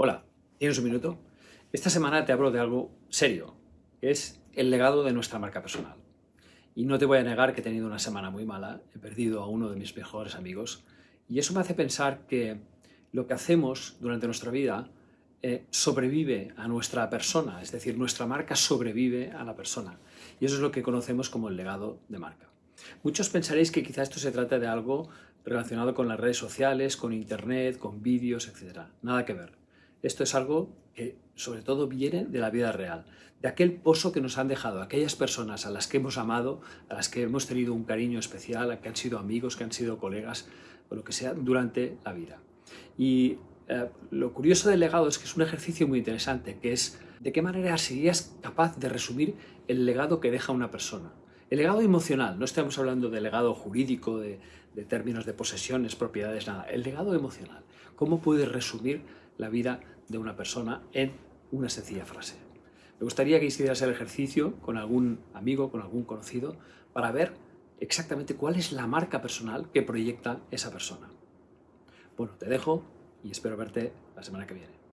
Hola, ¿tienes un minuto? Esta semana te hablo de algo serio, que es el legado de nuestra marca personal. Y no te voy a negar que he tenido una semana muy mala, he perdido a uno de mis mejores amigos, y eso me hace pensar que lo que hacemos durante nuestra vida eh, sobrevive a nuestra persona, es decir, nuestra marca sobrevive a la persona. Y eso es lo que conocemos como el legado de marca. Muchos pensaréis que quizá esto se trata de algo relacionado con las redes sociales, con internet, con vídeos, etc. Nada que ver. Esto es algo que sobre todo viene de la vida real, de aquel pozo que nos han dejado aquellas personas a las que hemos amado, a las que hemos tenido un cariño especial, a que han sido amigos, que han sido colegas, o lo que sea, durante la vida. Y eh, lo curioso del legado es que es un ejercicio muy interesante, que es de qué manera serías capaz de resumir el legado que deja una persona. El legado emocional, no estamos hablando de legado jurídico, de, de términos de posesiones, propiedades, nada. El legado emocional. ¿Cómo puedes resumir la vida de una persona en una sencilla frase? Me gustaría que hicieras el ejercicio con algún amigo, con algún conocido, para ver exactamente cuál es la marca personal que proyecta esa persona. Bueno, te dejo y espero verte la semana que viene.